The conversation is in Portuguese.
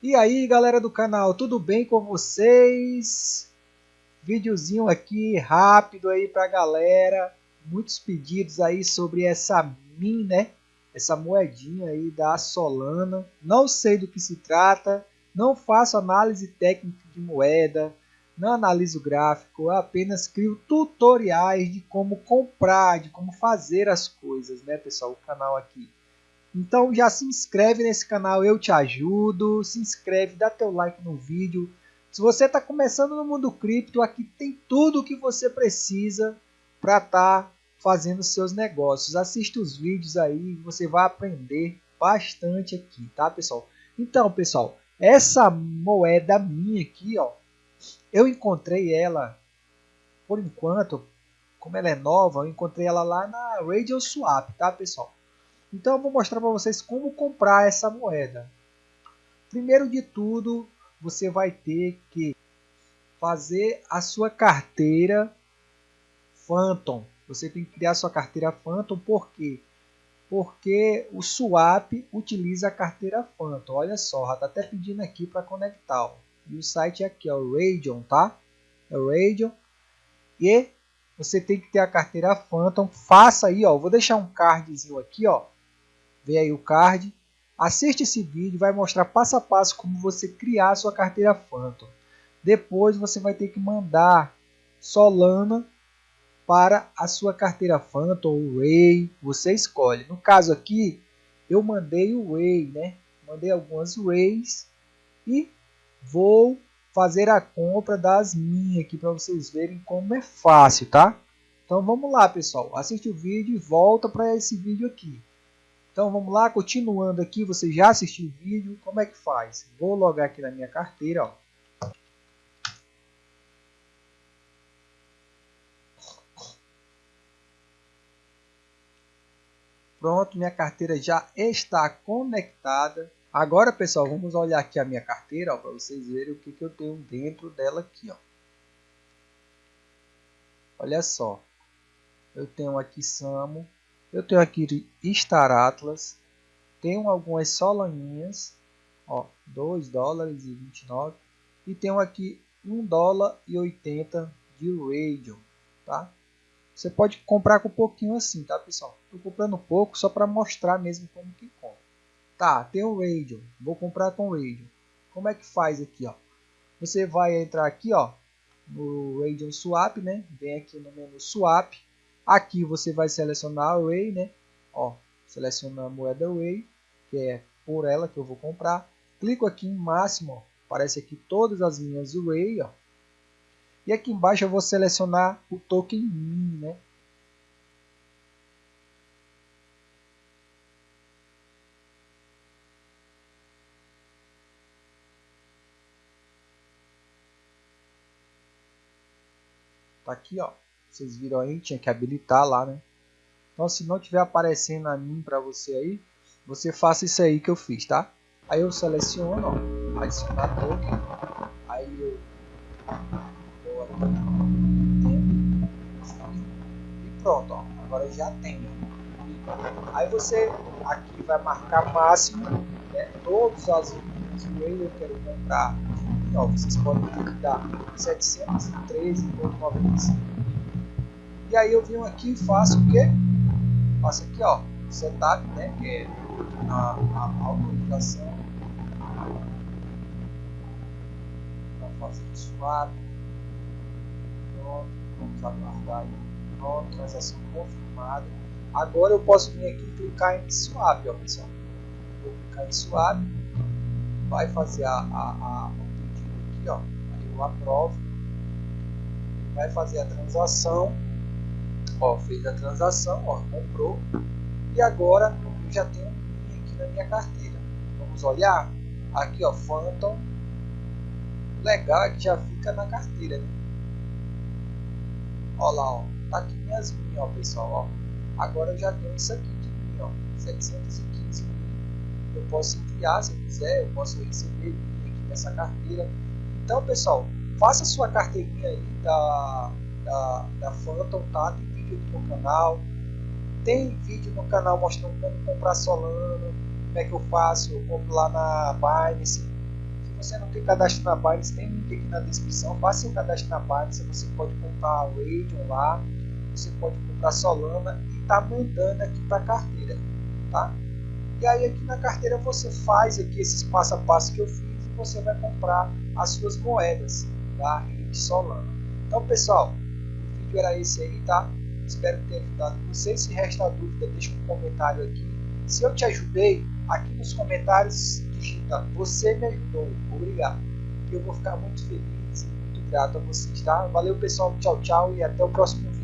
E aí galera do canal, tudo bem com vocês? Videozinho aqui rápido aí pra galera, muitos pedidos aí sobre essa min, né? Essa moedinha aí da Solana, não sei do que se trata, não faço análise técnica de moeda, não analiso gráfico, apenas crio tutoriais de como comprar, de como fazer as coisas, né pessoal, o canal aqui. Então já se inscreve nesse canal, eu te ajudo. Se inscreve, dá teu like no vídeo. Se você está começando no mundo cripto, aqui tem tudo o que você precisa para estar tá fazendo seus negócios. Assista os vídeos aí, você vai aprender bastante aqui, tá pessoal? Então pessoal, essa moeda minha aqui, ó, eu encontrei ela, por enquanto, como ela é nova, eu encontrei ela lá na Radio Swap, tá pessoal? Então eu vou mostrar para vocês como comprar essa moeda. Primeiro de tudo, você vai ter que fazer a sua carteira Phantom. Você tem que criar sua carteira Phantom, por quê? Porque o Swap utiliza a carteira Phantom. Olha só, já está até pedindo aqui para conectar. Ó. E o site é aqui, ó, o Radeon, tá? É o. E você tem que ter a carteira Phantom. Faça aí, ó. Vou deixar um cardzinho aqui, ó vê aí o card. Assiste esse vídeo, vai mostrar passo a passo como você criar sua carteira Phantom. Depois você vai ter que mandar Solana para a sua carteira Phantom ou Ray, você escolhe. No caso aqui, eu mandei o Ray, né? Mandei algumas Rays e vou fazer a compra das minhas aqui para vocês verem como é fácil, tá? Então vamos lá, pessoal. Assiste o vídeo e volta para esse vídeo aqui. Então vamos lá, continuando aqui, você já assistiu o vídeo, como é que faz? Vou logar aqui na minha carteira, ó. Pronto, minha carteira já está conectada. Agora, pessoal, vamos olhar aqui a minha carteira para vocês verem o que, que eu tenho dentro dela aqui. Ó. Olha só, eu tenho aqui Samo, eu tenho aqui Star Atlas. Tenho algumas solaninhas. Ó, 2 dólares e 29. E tenho aqui 1 dólar e 80 de Radium. Tá? Você pode comprar com um pouquinho assim, tá pessoal? Estou comprando pouco só para mostrar mesmo como que compra. Tá, tem o Radium. Vou comprar com Radium. Como é que faz aqui, ó? Você vai entrar aqui, ó, no Radium Swap, né? Vem aqui no menu Swap Aqui você vai selecionar o Array, né? Ó, seleciona a moeda Array, que é por ela que eu vou comprar. Clico aqui em máximo, ó, aparece aqui todas as minhas Array, ó. E aqui embaixo eu vou selecionar o token min, né? Tá aqui, ó. Vocês viram aí, tinha que habilitar lá, né? Então se não tiver aparecendo a mim para você aí, você faça isso aí que eu fiz, tá? Aí eu seleciono, ó, adicionar token. Aí eu vou aqui, e pronto, ó, agora já tem. Aí você aqui vai marcar máximo, né? Todos as que eu quero comprar. Ó, vocês podem dar 713,95 e aí eu venho aqui e faço o quê? Faço aqui, ó, setup, né? Que é a, a autorização para fazer o swap. Pronto, vamos aguardar aí. Pronto, transação confirmada. Agora eu posso vir aqui e clicar em swap, ó, pessoal. Vou clicar em swap, vai fazer a, a, a, o pedido aqui, ó. Aí eu aprovo. Vai fazer a transação Ó, fez a transação, ó, comprou. E agora eu já tenho um aqui na minha carteira. Vamos olhar. Aqui, ó, Phantom. Legal que já fica na carteira, né? Ó lá, ó. Tá aqui minhas minhas, ó, pessoal, ó. Agora eu já tenho isso aqui de mim, ó. 715 mil. Eu posso criar se eu quiser, eu posso receber aqui nessa carteira. Então, pessoal, faça sua carteirinha aí da, da, da Phantom, tá? Tem vídeo no canal. Tem vídeo no canal mostrando como comprar Solana, como é que eu faço. Eu compro lá na Binance. você não tem cadastro na Binance, tem link aqui na descrição. Faça seu cadastro na Binance. Você pode comprar o Radium lá, você pode comprar Solana e tá mandando aqui para carteira, tá? E aí aqui na carteira você faz aqui esses passo a passo que eu fiz e você vai comprar as suas moedas da rede Solana. Então pessoal, o vídeo era esse aí, tá? Espero ter ajudado você. Se resta dúvida, deixa um comentário aqui. Se eu te ajudei, aqui nos comentários digita você me ajudou. Obrigado. Eu vou ficar muito feliz e muito grato a vocês, tá? Valeu pessoal, tchau, tchau e até o próximo vídeo.